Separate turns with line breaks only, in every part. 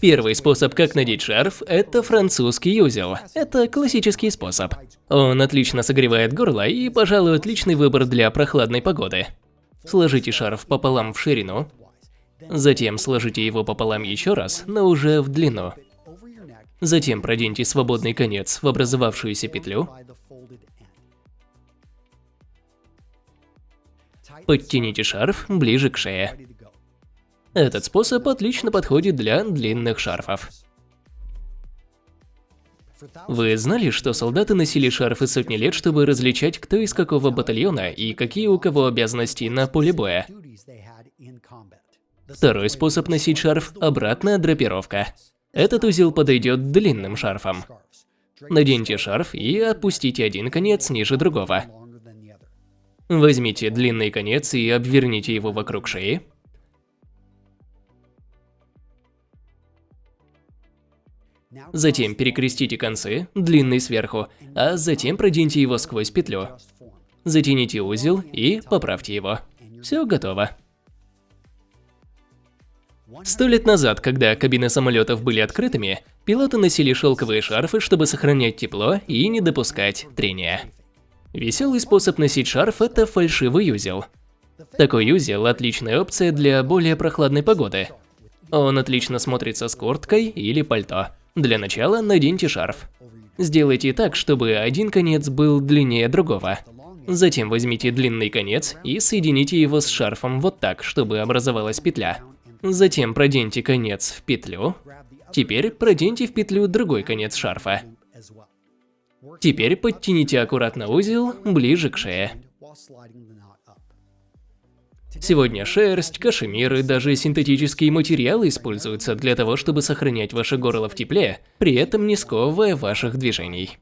Первый способ, как надеть шарф, это французский узел. Это классический способ. Он отлично согревает горло и, пожалуй, отличный выбор для прохладной погоды. Сложите шарф пополам в ширину, затем сложите его пополам еще раз, но уже в длину. Затем проденьте свободный конец в образовавшуюся петлю. Подтяните шарф ближе к шее. Этот способ отлично подходит для длинных шарфов. Вы знали, что солдаты носили шарфы сотни лет, чтобы различать, кто из какого батальона и какие у кого обязанности на поле боя? Второй способ носить шарф – обратная драпировка. Этот узел подойдет длинным шарфом. Наденьте шарф и опустите один конец ниже другого. Возьмите длинный конец и обверните его вокруг шеи. Затем перекрестите концы, длинный сверху, а затем проденьте его сквозь петлю. Затяните узел и поправьте его. Все готово. Сто лет назад, когда кабины самолетов были открытыми, пилоты носили шелковые шарфы, чтобы сохранять тепло и не допускать трения. Веселый способ носить шарф – это фальшивый узел. Такой узел – отличная опция для более прохладной погоды. Он отлично смотрится с курткой или пальто. Для начала наденьте шарф. Сделайте так, чтобы один конец был длиннее другого. Затем возьмите длинный конец и соедините его с шарфом вот так, чтобы образовалась петля. Затем проденьте конец в петлю. Теперь проденьте в петлю другой конец шарфа. Теперь подтяните аккуратно узел ближе к шее. Сегодня шерсть, кашемир и даже синтетические материалы используются для того, чтобы сохранять ваше горло в тепле, при этом не сковывая ваших движений.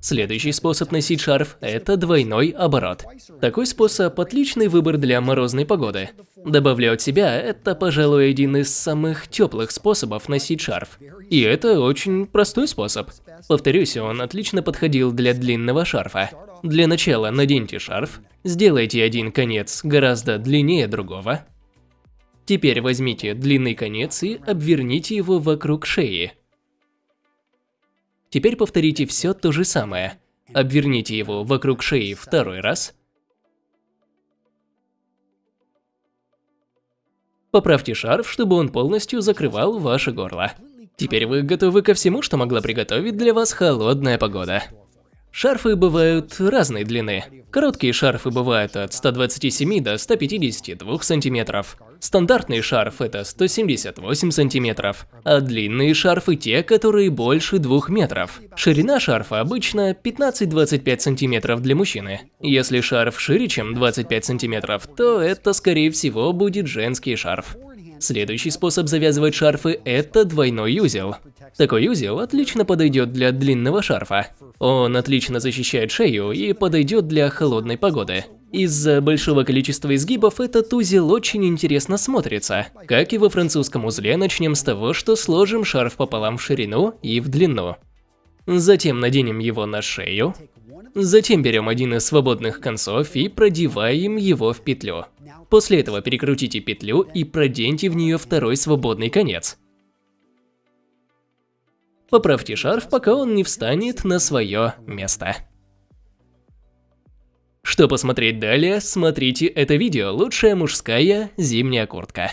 Следующий способ носить шарф – это двойной оборот. Такой способ – отличный выбор для морозной погоды. Добавлю от себя, это, пожалуй, один из самых теплых способов носить шарф. И это очень простой способ. Повторюсь, он отлично подходил для длинного шарфа. Для начала наденьте шарф, сделайте один конец гораздо длиннее другого. Теперь возьмите длинный конец и обверните его вокруг шеи. Теперь повторите все то же самое. Обверните его вокруг шеи второй раз. Поправьте шарф, чтобы он полностью закрывал ваше горло. Теперь вы готовы ко всему, что могла приготовить для вас холодная погода. Шарфы бывают разной длины. Короткие шарфы бывают от 127 до 152 сантиметров. Стандартный шарф это 178 сантиметров, а длинные шарфы те, которые больше 2 метров. Ширина шарфа обычно 15-25 сантиметров для мужчины. Если шарф шире, чем 25 сантиметров, то это скорее всего будет женский шарф. Следующий способ завязывать шарфы – это двойной узел. Такой узел отлично подойдет для длинного шарфа. Он отлично защищает шею и подойдет для холодной погоды. Из-за большого количества изгибов этот узел очень интересно смотрится. Как и во французском узле, начнем с того, что сложим шарф пополам в ширину и в длину. Затем наденем его на шею. Затем берем один из свободных концов и продеваем его в петлю. После этого перекрутите петлю и проденьте в нее второй свободный конец. Поправьте шарф, пока он не встанет на свое место. Что посмотреть далее, смотрите это видео «Лучшая мужская зимняя куртка».